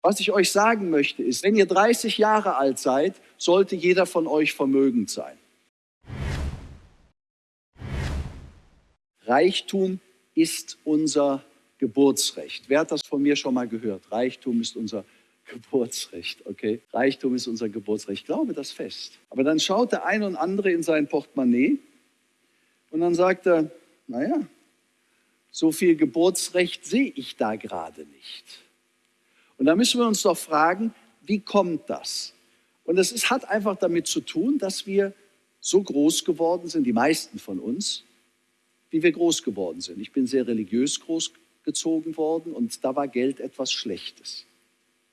Was ich euch sagen möchte, ist, wenn ihr 30 Jahre alt seid, sollte jeder von euch vermögend sein. Reichtum ist unser Geburtsrecht. Wer hat das von mir schon mal gehört? Reichtum ist unser Geburtsrecht, okay? Reichtum ist unser Geburtsrecht. Ich glaube das fest. Aber dann schaut der eine und andere in sein Portemonnaie und dann sagt er, naja, so viel Geburtsrecht sehe ich da gerade nicht. Und da müssen wir uns doch fragen, wie kommt das? Und es ist, hat einfach damit zu tun, dass wir so groß geworden sind, die meisten von uns, wie wir groß geworden sind. Ich bin sehr religiös großgezogen worden und da war Geld etwas Schlechtes.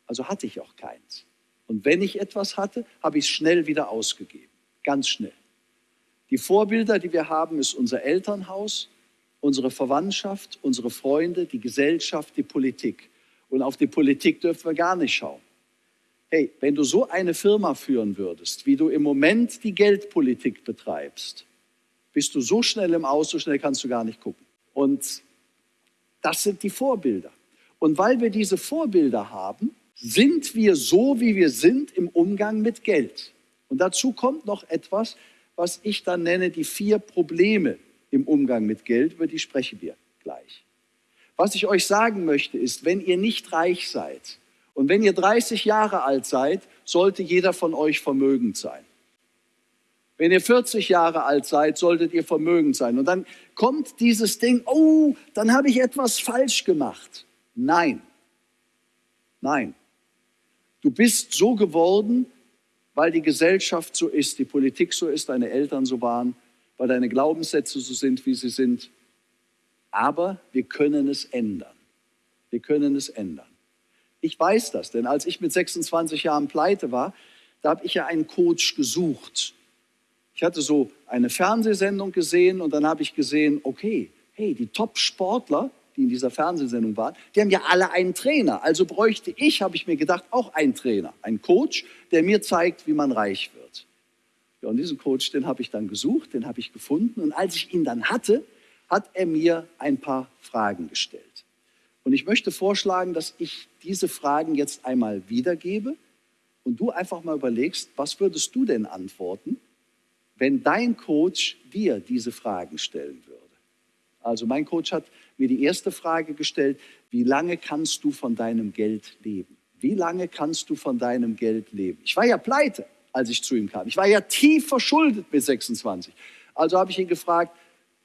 Also hatte ich auch keins. Und wenn ich etwas hatte, habe ich es schnell wieder ausgegeben. Ganz schnell. Die Vorbilder, die wir haben, ist unser Elternhaus, unsere Verwandtschaft, unsere Freunde, die Gesellschaft, die Politik. Und auf die Politik dürfen wir gar nicht schauen. Hey, wenn du so eine Firma führen würdest, wie du im Moment die Geldpolitik betreibst, bist du so schnell im Aus, so schnell kannst du gar nicht gucken. Und das sind die Vorbilder. Und weil wir diese Vorbilder haben, sind wir so, wie wir sind im Umgang mit Geld. Und dazu kommt noch etwas, was ich dann nenne die vier Probleme im Umgang mit Geld, über die sprechen wir gleich. Was ich euch sagen möchte ist, wenn ihr nicht reich seid und wenn ihr 30 Jahre alt seid, sollte jeder von euch vermögend sein. Wenn ihr 40 Jahre alt seid, solltet ihr vermögend sein. Und dann kommt dieses Ding, oh, dann habe ich etwas falsch gemacht. Nein, nein. Du bist so geworden, weil die Gesellschaft so ist, die Politik so ist, deine Eltern so waren, weil deine Glaubenssätze so sind, wie sie sind. Aber wir können es ändern. Wir können es ändern. Ich weiß das, denn als ich mit 26 Jahren pleite war, da habe ich ja einen Coach gesucht. Ich hatte so eine Fernsehsendung gesehen und dann habe ich gesehen, okay, hey, die Top-Sportler, die in dieser Fernsehsendung waren, die haben ja alle einen Trainer. Also bräuchte ich, habe ich mir gedacht, auch einen Trainer, einen Coach, der mir zeigt, wie man reich wird. Ja, und diesen Coach, den habe ich dann gesucht, den habe ich gefunden. Und als ich ihn dann hatte, hat er mir ein paar Fragen gestellt. Und ich möchte vorschlagen, dass ich diese Fragen jetzt einmal wiedergebe und du einfach mal überlegst, was würdest du denn antworten, wenn dein Coach dir diese Fragen stellen würde? Also mein Coach hat mir die erste Frage gestellt, wie lange kannst du von deinem Geld leben? Wie lange kannst du von deinem Geld leben? Ich war ja pleite, als ich zu ihm kam. Ich war ja tief verschuldet mit 26. Also habe ich ihn gefragt,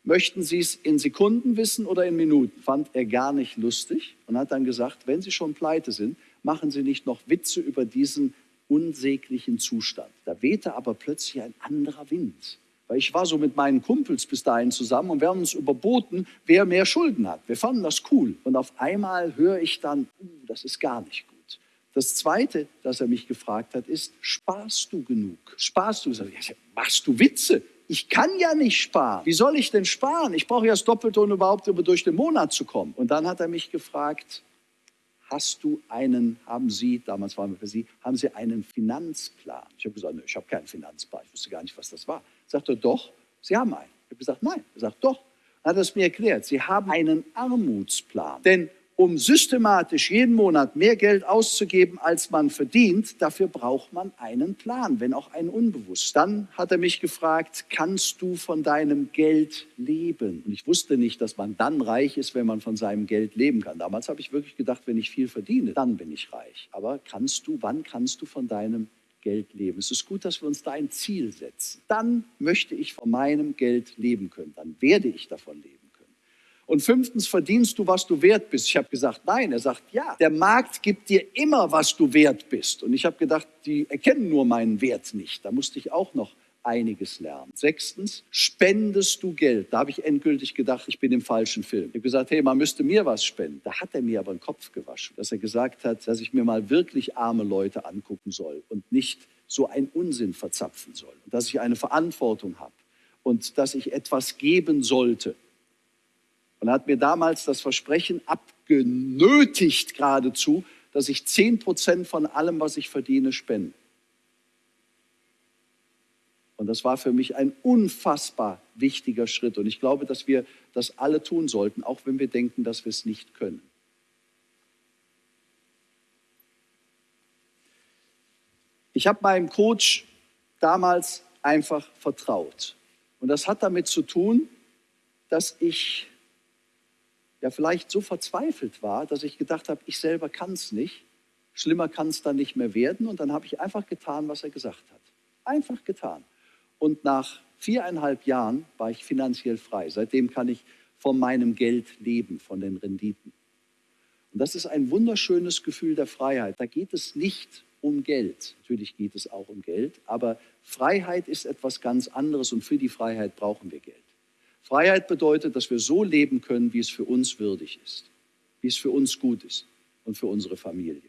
möchten Sie es in Sekunden wissen oder in Minuten? Fand er gar nicht lustig und hat dann gesagt, wenn Sie schon pleite sind, machen Sie nicht noch Witze über diesen unsäglichen Zustand. Da wehte aber plötzlich ein anderer Wind. Weil ich war so mit meinen Kumpels bis dahin zusammen und wir haben uns überboten, wer mehr Schulden hat. Wir fanden das cool. Und auf einmal höre ich dann, uh, das ist gar nicht gut. Das Zweite, das er mich gefragt hat, ist, sparst du genug? Sparst du? Ich machst du Witze? Ich kann ja nicht sparen. Wie soll ich denn sparen? Ich brauche ja das Doppelte, um überhaupt durch den Monat zu kommen. Und dann hat er mich gefragt, hast du einen, haben Sie, damals waren wir für Sie, haben Sie einen Finanzplan? Ich habe gesagt, ne, ich habe keinen Finanzplan. Ich wusste gar nicht, was das war. Sagt er, doch, Sie haben einen. Ich habe gesagt, nein. Er sagt, doch. Dann hat er es mir erklärt. Sie haben einen Armutsplan. Denn um systematisch jeden Monat mehr Geld auszugeben, als man verdient, dafür braucht man einen Plan, wenn auch einen unbewusst. Dann hat er mich gefragt, kannst du von deinem Geld leben? Und ich wusste nicht, dass man dann reich ist, wenn man von seinem Geld leben kann. Damals habe ich wirklich gedacht, wenn ich viel verdiene, dann bin ich reich. Aber kannst du, wann kannst du von deinem Geld leben? Es ist gut, dass wir uns da ein Ziel setzen. Dann möchte ich von meinem Geld leben können. Dann werde ich davon leben. Und fünftens, verdienst du, was du wert bist? Ich habe gesagt, nein. Er sagt, ja. Der Markt gibt dir immer, was du wert bist. Und ich habe gedacht, die erkennen nur meinen Wert nicht. Da musste ich auch noch einiges lernen. Sechstens, spendest du Geld? Da habe ich endgültig gedacht, ich bin im falschen Film. Ich habe gesagt, hey, man müsste mir was spenden. Da hat er mir aber den Kopf gewaschen, dass er gesagt hat, dass ich mir mal wirklich arme Leute angucken soll und nicht so einen Unsinn verzapfen soll. Und dass ich eine Verantwortung habe und dass ich etwas geben sollte und hat mir damals das Versprechen abgenötigt geradezu, dass ich 10 Prozent von allem, was ich verdiene, spende. Und das war für mich ein unfassbar wichtiger Schritt. Und ich glaube, dass wir das alle tun sollten, auch wenn wir denken, dass wir es nicht können. Ich habe meinem Coach damals einfach vertraut. Und das hat damit zu tun, dass ich ja vielleicht so verzweifelt war, dass ich gedacht habe, ich selber kann es nicht. Schlimmer kann es dann nicht mehr werden. Und dann habe ich einfach getan, was er gesagt hat. Einfach getan. Und nach viereinhalb Jahren war ich finanziell frei. Seitdem kann ich von meinem Geld leben, von den Renditen. Und das ist ein wunderschönes Gefühl der Freiheit. Da geht es nicht um Geld. Natürlich geht es auch um Geld, aber Freiheit ist etwas ganz anderes und für die Freiheit brauchen wir Geld. Freiheit bedeutet, dass wir so leben können, wie es für uns würdig ist, wie es für uns gut ist und für unsere Familie.